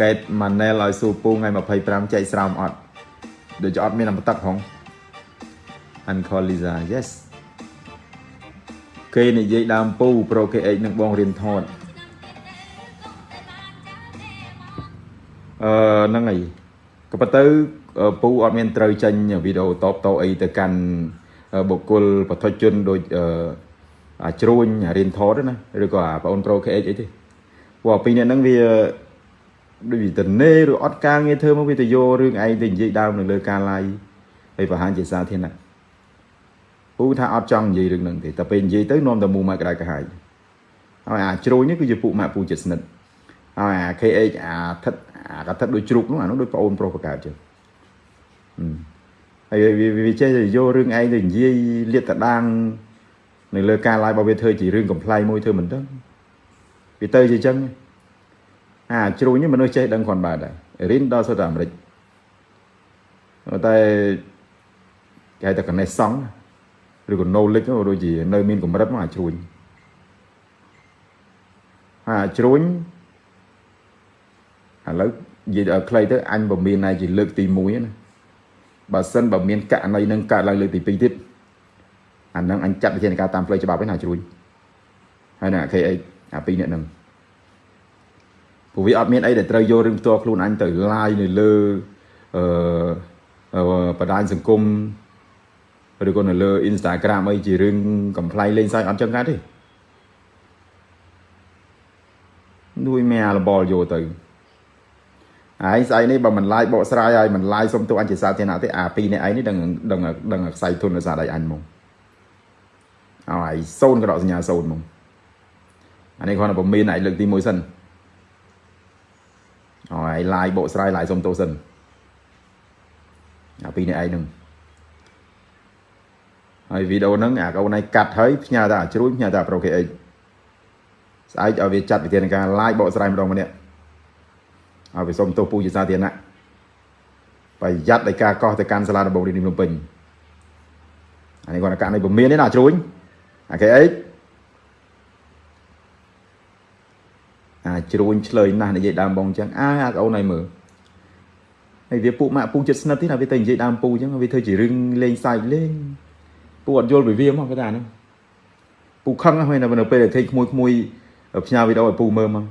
កេតម៉ាណែលឲ្យស៊ូពូថ្ងៃ25ចែកស្រោមអត់ដូចអត់មានអមតឹកផង Uncle Lisa yes គេនិយាយដើមពូ Pro KH នឹងបងរៀនថតអឺហ្នឹងហើយក៏ប៉ុន្តែពូអត់មានត្រូវចេញវីដេអូតបតអីទៅកាន់បុគ្គលបឋិជនដូចអាជ្រួញរៀនថតណាឬក៏អាបងអូន Pro KH អីទេព្រោះពីរអ្នកហ្នឹងវា ដូចវាទៅនេឬអត់ការងារធ្វើមកវាទៅយករឿងឯងទៅនិយាយដើមនៅលើការ live ហើយបង្ហាញជាសាធារណៈពូថាអត់ចង់និយាយរឿងហ្នឹងទេតែពេលនិយាយទៅនាំតែមូម៉ាក់ក្តៅក្រហាយហើយអាជ្រួញនេះគឺជាពួកម៉ាក់ពូចិត្តស្និទ្ធហើយអា KH អាថិតអាកថិតដូចជ្រូកនោះអានោះដូចប្អូនប្រុសបកើតចឹងហើយវាចេះយករឿងឯងទៅនិយាយលាតត្រដាងនៅលើការ live របស់វាធ្វើជារឿងកំ pl ៃមួយធ្វើមិនដឹងវាទៅជាចឹង អាជ្រូញនេះមនុស្សចេះដឹងគ្រាន់បើដែររៀនដល់សុទ្ធតែអាមេរិកតែគេតែកណេះសង់ឬក៏ knowledge ដូចជានៅមានកម្រិតមកអាជ្រួញអាជ្រួញឥឡូវនិយាយដល់ខ្លីទៅអញបើមានតែជាលើកទី1ណាបើសិនបើមានករណីនឹងកើតឡើងលើកទី2ទៀតអានឹងអញចាត់វិធានការតាមផ្លូវច្បាប់ឯណាជ្រួញហើយណា KH អាពីរអ្នកហ្នឹង ព្រោះវាអត់មានអីដែលត្រូវយករឿងផ្ទាល់ខ្លួនអញទៅ live នៅលើអឺបណ្ដាញសង្គមឬក៏នៅលើ Instagram អីជារឿងកំ pl ៃលេងសើចអត់ចឹងកើតទេនួយមែរបលយកទៅហើយស្អីនេះបើមិនឡាយបកស្រាយហើយមិនឡាយសុំទោសអញជាសាធារណៈទេអាពីរនេះឯងនេះដឹងដឹងដឹងខ្សែទុនដោយសារដៃអញមកហើយសូនក៏ដកសញ្ញាសូនមកអានេះគាត់តែមានឯងលើកទី1សិន ហើយឡាយបកស្រាយឡាយសុំទោសសិនអាពីរនេះឯងនឹងហើយវីដេអូហ្នឹងអាកូនឯងកាត់ហើយផ្ញើទៅអាជ្រួញផ្ញើទៅអា Pro KX ស្អែកឲ្យវាចាត់វិធានការ live បកស្រាយម្ដងម្នាក់ឲ្យវាសុំទោសពូជាសាធារណៈប្រយ័ត្នដោយការកោះទៅកាន់សាលាដំបងរាជធានីភ្នំពេញអានេះគាត់កាក់នៃពមៀនទេណាជ្រួញអា KX អា ជ្រួញឆ្លើយណាស់និយាយដើមបងអញ្ចឹងអាអាកូនឯងមើលហើយវាពួកម៉ាក់ពូចិត្តស្និទ្ធទេណាវាទៅនិយាយដើមពូអញ្ចឹងវាធ្វើជារឿងលេងសើចលេងពូអត់យល់ពីវាមកគេថាហ្នឹងពូខឹងហ្នឹងនៅពេលដែលឃើញក្មួយក្មួយផ្ញើវីដេអូឲ្យពូមើលមក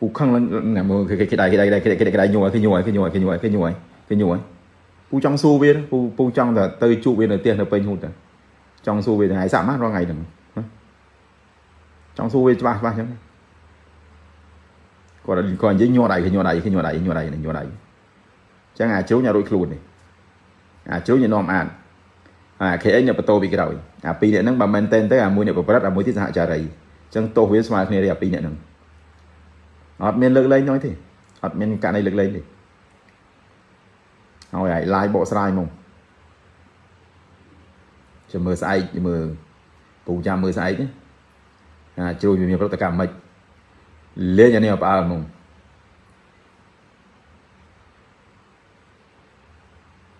ពូខឹងឡើងណាមើលគេគេដៃគេដៃគេគេគេដៃញយគេញយគេញយគេញយគេញយគេញយពូចង់សួរវាពូពូចង់តែទៅជួបវានៅផ្ទះនៅពេញហូតតែចង់សួរវាថ្ងៃសាក់ម៉ាស់រាល់ថ្ងៃហ្នឹងចង់សួរវាច្បាស់ច្បាស់អញ្ចឹង គាត់គាត់និយាយញ័រដៃគេញ័រដៃគេញ័រដៃញ័រដៃញ័រដៃអញ្ចឹងអាជ្រូញអារួចខ្លួននេះអាជ្រូញឲ្យនាំអានអា KX អ្នកបន្ទោពីក្រោយអាពីរអ្នកហ្នឹងបើមែនតែនទៅអាមួយអ្នកប្រព្រឹត្តអាមួយទៀតសហចារីអញ្ចឹងទោសវាស្មើគ្នាទេអាពីរអ្នកហ្នឹងអត់មានលើកលែងនោះទេអត់មានករណីលើកលែងទេហើយឲ្យ live បកស្រាយមកចាំមើលស្អែកមើលពូចាំមើលស្អែកណាអាជួយវាមានប្រតិកម្មមិន លេងអានេះផ្អើលហ្មង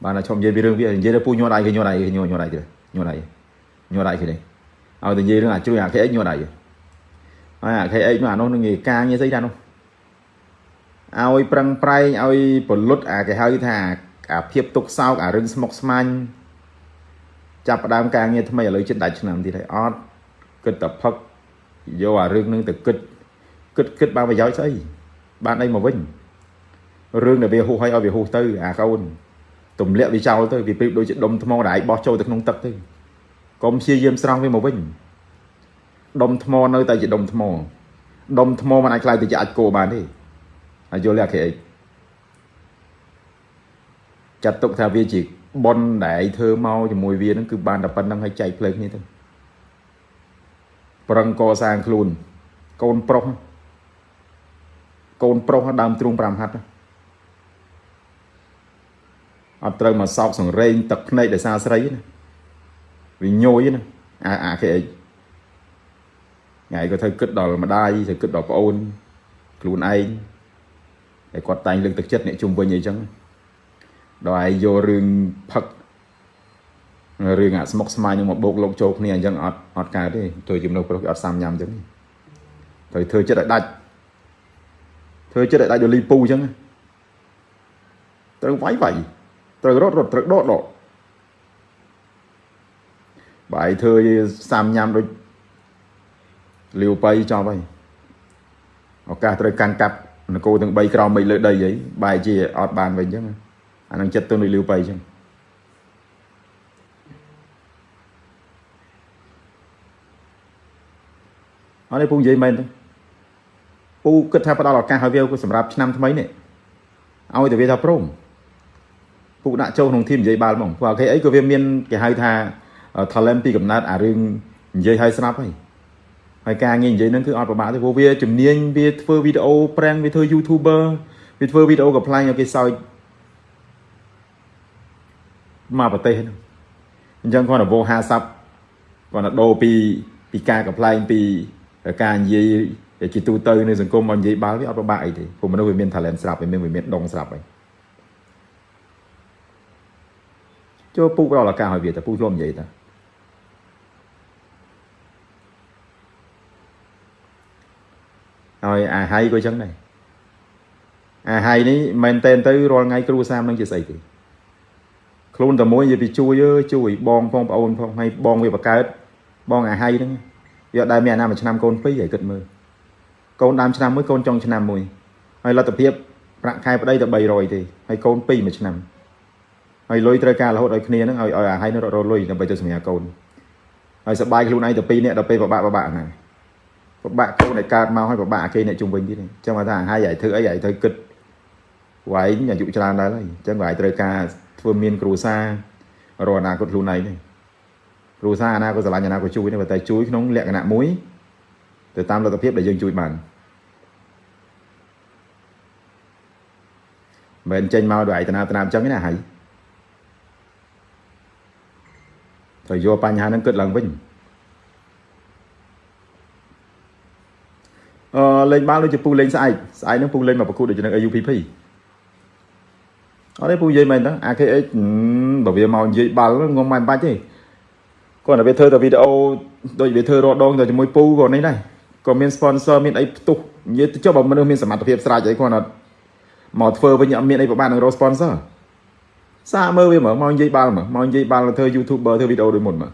បានតែឈប់និយាយពីរឿងវានិយាយទៅពូញ័រដៃគេញ័រដៃគេញ័រញ័រដៃទៅញ័រដៃញ័រដៃគេនេះឲ្យទៅនិយាយរឿងអាជួយអា KX ញ័រដៃហើយអា KX មកអានោះនឹងនិយាយការងារស្អីដែរនោះឲ្យប្រឹងប្រែងឲ្យពលុតអាគេហៅថាអាភាពទុកសោកអារឿងស្មុគស្មាញចាប់ផ្ដើមការងារថ្មីឥឡូវជិតដាច់ឆ្នាំទៀតហើយអត់គិតតែផឹកយកអារឿងនឹងទៅគិត គិតគិតបានប្រយោជន៍ស្អីបានអីមកវិញរឿងដែលវាហួសឲ្យឲ្យវាហួសទៅអាកូនទម្លាក់វាចោលទៅវាប្រៀបដូចជាដុំថ្មដែលឯងបោះចូលទៅក្នុងទឹកទៅកុំព្យាយាមស្រង់វាមកវិញដុំថ្មនៅតែជាដុំថ្មដុំថ្មមិនអាចខ្លាយទៅជាអាចគោបានទេហើយយល់ទេអា KX ចាត់ទុកថាវាជាប៉ុនដែលឯងធ្វើមកជាមួយវានឹងគឺបានតែប៉ុណ្្នឹងឲ្យចែកផ្លូវគ្នាទៅប្រឹងកសាងខ្លួនកូនប្រុស កូនប្រុសដើមទ្រូង5ហាត់អត់ត្រូវមកសោកសង្រេងទឹកភ្នែកដោយសារស្រីណាវាញយណាអាអា KX ថ្ងៃក៏ត្រូវគិតដល់ម្ដាយត្រូវគិតដល់ប្អូនខ្លួនឯងតែគាត់តែងលើកទឹកចិត្តអ្នកជុំវិញអីចឹងដល់ឯងយករឿងផឹករឿងអាស្មុកស្មាញនឹងមកបោកលោកចូលគ្នាអញ្ចឹងអត់អត់កើតទេធ្វើជំនួសប្រុសគេអត់សាំញ៉ាំអញ្ចឹងត្រូវធ្វើចិត្តឲ្យដាច់ ធ្វើចិត្តឲ្យដាច់ដល់លីពូអញ្ចឹងត្រូវវាយវាយត្រូវរត់រត់ត្រូវដកដកបាយធ្វើសាំញ៉ាំដូចលាវបៃចប់ហើយឱកាសត្រូវកាន់កាប់នគរទាំង3ក្រោមមិនលើដីអីបែរជាអត់បានវិញអញ្ចឹងអានឹងចិត្តទៅនឹងលាវបៃអញ្ចឹងអត់ទេពូនិយាយមែនទេ ពូគិតថាផ្ដល់ឱកាសឲ្យវាសម្រាប់ឆ្នាំថ្មីនេះឲ្យតែវាថាព្រមពូដាក់ចូលក្នុងធីមនិយាយបាល់ហ្មងព្រោះអូខេអីក៏វាមានគេហៅថា talent ពីកំណើតអារឿងនិយាយឲ្យស្រាប់ហើយហើយការងារនិយាយហ្នឹងគឺអត់ពិបាកទេព្រោះវាជំនាញវាធ្វើវីដេអូប្រាំងវាធ្វើ YouTuber វាធ្វើវីដេអូកំ pl ាញឲ្យគេសើចមកប្រទេសហ្នឹងអញ្ចឹងគាត់ទៅវោ50គាត់ទៅដូរពីពីការកំ pl ាញពីការនិយាយ ជាទូទៅនៅសង្គមមកនិយាយបាល់វាអត់ពិបាកអីទេព្រោះមនុស្សវាមាន talent ស្រាប់វាមានវាមានដងស្រាប់ហើយចូលពូដល់ឱកាសឲ្យវាតែពូធ្លាប់និយាយតាហើយអាហៃក៏ចឹងដែរអាហៃនេះមែនតែនទៅរាល់ថ្ងៃគ្រូសាមនឹងជាស្អីទេខ្លួនតែមួយនិយាយពីជួយអើជួយបងផងប្អូនផងហើយបងវាបកើតបងអាហៃហ្នឹងយកដែរមានអាណាមួយឆ្នាំកូនពីរហើយគិតមើល កូនដើមឆ្នាំមួយកូនចុងឆ្នាំមួយហើយលទ្ធភាពប្រាក់ខែប្តីតែ300ទេហើយកូនពីរមួយឆ្នាំហើយលុយត្រូវការរហូតឲ្យគ្នាហ្នឹងឲ្យឲ្យអាហៃនឹងរត់រលុយដើម្បីទៅសម្រាប់កូនហើយសបាយខ្លួនឯងទៅពីរនាក់ដល់ពេលបបាក់បបាក់ហ្នឹងពិបាកកូនឲ្យកើតមកហើយពិបាកគេអ្នកជុំវិញទៀតអញ្ចឹងថាហើយឲ្យធ្វើអីឲ្យត្រូវគិតវាយអាយុច្រើនដែរហើយអញ្ចឹងវាយត្រូវការធ្វើមានគ្រូសារកអនាគតខ្លួនឯងទេគ្រូសាអនាគតស្រឡាញ់អនាគតជួយទេតែជួយក្នុងលក្ខណៈមួយ ទៅតាមលទ្ធភាពដែលយើងជួយបានមិនចេញមកដោយឯតនាតនាអញ្ចឹងណាហើយត្រូវយកបញ្ហាហ្នឹងគិតឡើងវិញអឺលេងបាល់ដូចជាពូលេងស្អែកស្អែកហ្នឹងពូលេងមកប្រកួតដូចជានឹង AUPP អត់ទេពូនិយាយមែនតើ AKH បើវាមកនិយាយបាល់ងំមិនបាច់ទេគាត់តែវាធ្វើតែវីដេអូដូចវាធ្វើរដងទៅជាមួយពូក៏នេះដែរ ក៏មាន sponsor មានអីផ្ទុះនិយាយទៅចុះបើមនុស្សមានសមត្ថភាពស្រាច់អីគាត់អត់មកធ្វើវិញអត់មានអីប្រហែលនឹងរក sponsor សាកមើលវាមើលមកនិយាយបាល់មើលមកនិយាយបាល់ធ្វើ YouTuber ធ្វើវីដេអូដូចមុនមើល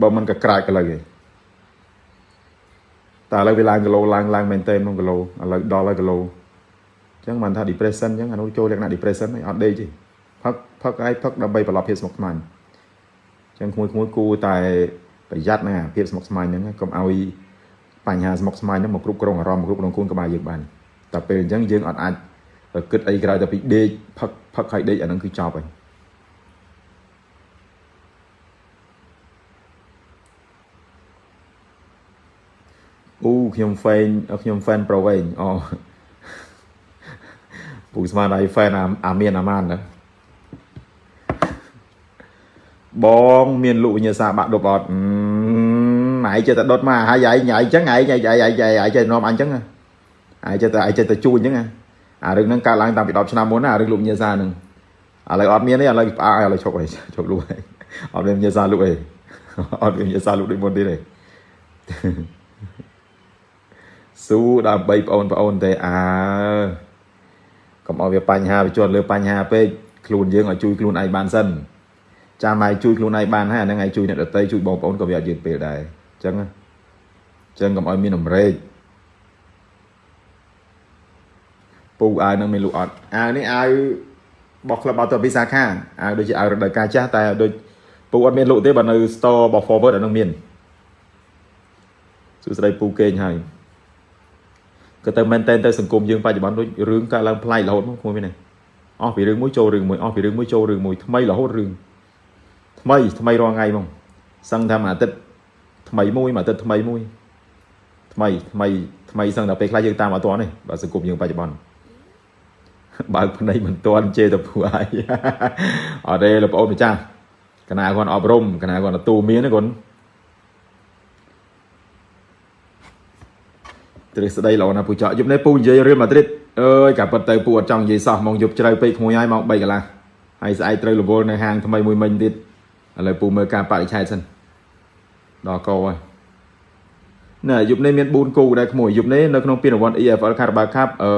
បើមិនក៏ក្រាចក៏លើគេតែឥឡូវវាឡើងគីឡូឡើងឡើងមែនតើក្នុងគីឡូឥឡូវដល់ហើយគីឡូអញ្ចឹងបានថា depression អញ្ចឹងអានោះចូលលក្ខណៈ depression ហើយអត់ដេកទេផឹកផឹកហើយផឹកដើម្បីប្រឡប់ភាពស្មុគស្មាញអញ្ចឹងក្មួយក្មួយគូតែប្រយ័ត្នណាភាពស្មុគស្មាញហ្នឹងកុំឲ្យ បញ្ហាស្មុគស្មាញហ្នឹងមកគ្រប់គ្រងអារម្មណ៍គ្រប់គ្រងខ្លួនក្បាលយើងបានតែពេលអញ្ចឹងយើងអត់អាចគិតអីក្រៅតែពីដេកផឹកផឹកហើយដេកអាហ្នឹងគឺចប់ហើយអូខ្ញុំ fan ខ្ញុំ fan ប្រូវិញអូពូស្មានឲ្យ fan អាមានអាម៉ានណាបង មានលុវិញ្ញាសាបាក់ដប់អត់ ណៃចេះតែដុតមកហើយឯងឯងចឹងឯងឯងឯងឯងឯងចេះនាំអញចឹងឯងចេះតែឯងចេះតែជួញចឹងអារឿងហ្នឹងកើតឡើងតាំងពី10ឆ្នាំមុនណាអារឿងលុវិញ្ញាសាហ្នឹងឥឡូវអត់មានទេឥឡូវផ្អាកឥឡូវឈប់ហើយឈប់លុហើយអត់មានវិញ្ញាសាលុអីអត់មានវិញ្ញាសាលុដូចមុនទៀតទេស៊ូដើម្បីបងប្អូនទេអើកុំឲ្យវាបញ្ហាវាជាប់លើបញ្ហាពេកខ្លួនយើងឲ្យជួយខ្លួនឯងបានសិនចាំឲ្យជួយខ្លួនឯងបានហើយអាហ្នឹងឲ្យជួយអ្នកដទៃជួយបងប្អូនក៏វាអត់យឺតពេលដែរអញ្ចឹងអញ្ចឹងកុំឲ្យមានអំរែកពូអាវនឹងមានលក់អត់អាវនេះអាវរបស់ក្លឹបអត់ទៅពីសាខាអាវដូចជាអាវរដូវកាលចាស់តែដូចពូអត់មានលក់ទេបើនៅ store របស់ forward អានឹងមានសួស្ដីពូកេងហើយក៏ទៅមែនតែនទៅសង្គមយើងបច្ចុប្បន្នដូចរឿងកើតឡើងប្លែករហូតមកមួយនេះអស់ពីរឿងមួយចូលរឿងមួយអស់ពីរឿងមួយចូលរឿងមួយថ្មីរហូតរឿងថ្មីថ្មីរាល់ថ្ងៃហ្មងសឹងថាមួយអាទិត្យ ថ្មីមួយមួយអាទិត្យថ្មីមួយថ្មីថ្មីថ្មីសឹងដល់ពេលខ្លះយើងតាមអត់ទាន់ទេបើសង្គមយើងបច្ចុប្បន្នបើកភ្នែកមិនទាន់ជេរទៅពួកឯងអត់ទេលោកប្អូនម្ចាស់កណាគាត់អប់រំកណាគាត់ទទួលមានណាគាត់ទ្រឹស្ដីល្អណាស់ពូចော့យប់នេះពូនិយាយរៀលម៉ាឌ្រីតអើយកាពិតទៅពូអត់ចង់និយាយសោះមកយប់ជ្រៅពេកក្មួយហើយមក3កន្លះហើយស្អែកត្រូវរវល់នៅហាងថ្មីមួយមិញទៀតឥឡូវពូមើលការបរិច្ឆេទសិន ដល់កោហើយណាយប់នេះមាន4គូដែរក្មួយយប់នេះនៅក្នុងពានរង្វាន់ EFL Carabao Cup អឺ